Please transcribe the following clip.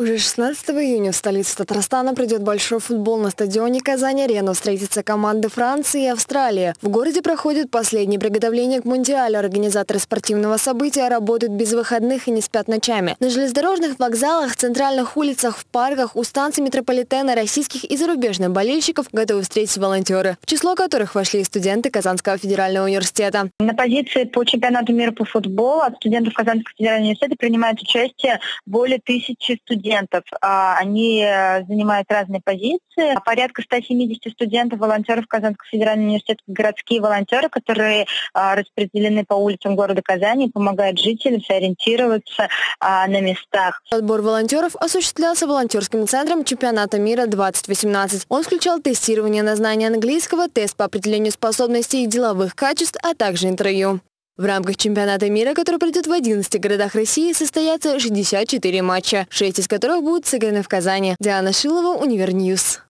Уже 16 июня в столице Татарстана придет большой футбол на стадионе Казань-Арена. Встретятся команды Франции и Австралии. В городе проходят последние приготовления к Мундиалю. Организаторы спортивного события работают без выходных и не спят ночами. На железнодорожных вокзалах, центральных улицах, в парках, у станций метрополитена российских и зарубежных болельщиков готовы встретить волонтеры, в число которых вошли и студенты Казанского федерального университета. На позиции по чемпионату мира по футболу от студентов Казанского федерального университета принимает участие более тысячи студентов студентов. А, они э, занимают разные позиции. Порядка 170 студентов, волонтеров Казанского федерального университета, городские волонтеры, которые а, распределены по улицам города Казани, помогают жителям сориентироваться а, на местах. Отбор волонтеров осуществлялся волонтерским центром чемпионата мира 2018. Он включал тестирование на знание английского, тест по определению способностей и деловых качеств, а также интервью. В рамках чемпионата мира, который пройдет в 11 городах России, состоятся 64 матча, 6 из которых будут сыграны в Казани. Диана Шилова, Univer News.